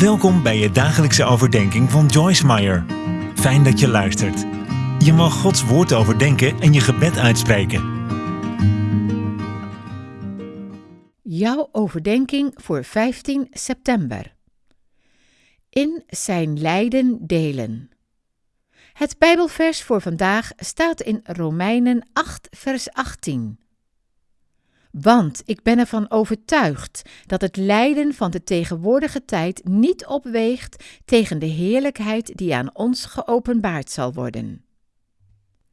Welkom bij je dagelijkse overdenking van Joyce Meyer. Fijn dat je luistert. Je mag Gods woord overdenken en je gebed uitspreken. Jouw overdenking voor 15 september. In zijn lijden delen. Het Bijbelvers voor vandaag staat in Romeinen 8, vers 18. Want ik ben ervan overtuigd dat het lijden van de tegenwoordige tijd niet opweegt tegen de heerlijkheid die aan ons geopenbaard zal worden.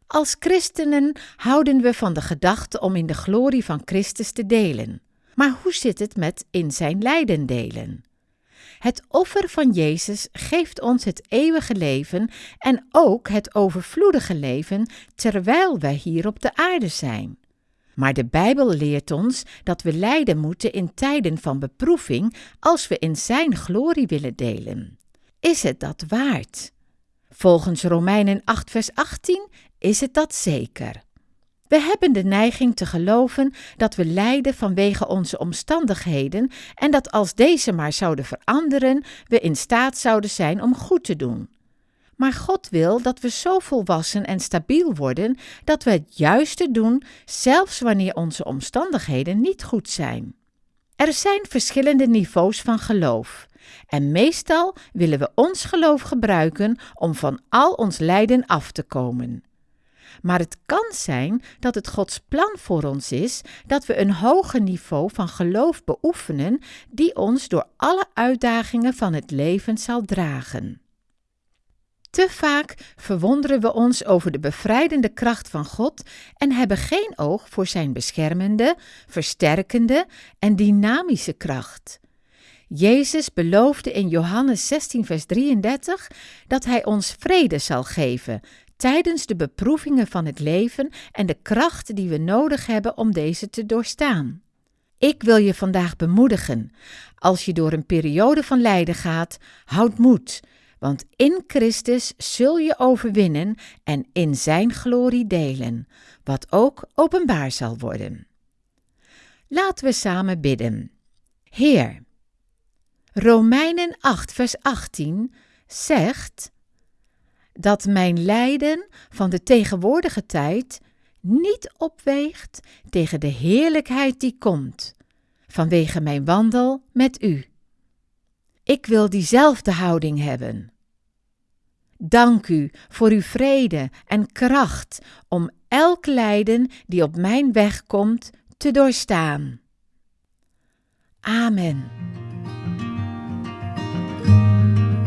Als christenen houden we van de gedachte om in de glorie van Christus te delen. Maar hoe zit het met in zijn lijden delen? Het offer van Jezus geeft ons het eeuwige leven en ook het overvloedige leven terwijl wij hier op de aarde zijn. Maar de Bijbel leert ons dat we lijden moeten in tijden van beproeving als we in Zijn glorie willen delen. Is het dat waard? Volgens Romeinen 8, vers 18 is het dat zeker. We hebben de neiging te geloven dat we lijden vanwege onze omstandigheden en dat als deze maar zouden veranderen, we in staat zouden zijn om goed te doen. Maar God wil dat we zo volwassen en stabiel worden dat we het juiste doen, zelfs wanneer onze omstandigheden niet goed zijn. Er zijn verschillende niveaus van geloof. En meestal willen we ons geloof gebruiken om van al ons lijden af te komen. Maar het kan zijn dat het Gods plan voor ons is dat we een hoger niveau van geloof beoefenen, die ons door alle uitdagingen van het leven zal dragen. Te vaak verwonderen we ons over de bevrijdende kracht van God en hebben geen oog voor Zijn beschermende, versterkende en dynamische kracht. Jezus beloofde in Johannes 16, vers 33 dat Hij ons vrede zal geven tijdens de beproevingen van het leven en de kracht die we nodig hebben om deze te doorstaan. Ik wil je vandaag bemoedigen. Als je door een periode van lijden gaat, houd moed want in Christus zul je overwinnen en in Zijn glorie delen, wat ook openbaar zal worden. Laten we samen bidden. Heer, Romeinen 8, vers 18 zegt dat mijn lijden van de tegenwoordige tijd niet opweegt tegen de heerlijkheid die komt, vanwege mijn wandel met U. Ik wil diezelfde houding hebben. Dank u voor uw vrede en kracht om elk lijden die op mijn weg komt te doorstaan. Amen.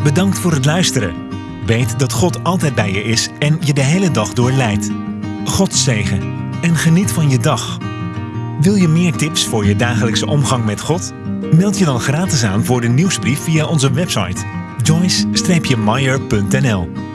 Bedankt voor het luisteren. Weet dat God altijd bij je is en je de hele dag door leidt. God zegen en geniet van je dag. Wil je meer tips voor je dagelijkse omgang met God? Meld je dan gratis aan voor de nieuwsbrief via onze website joyce-meyer.nl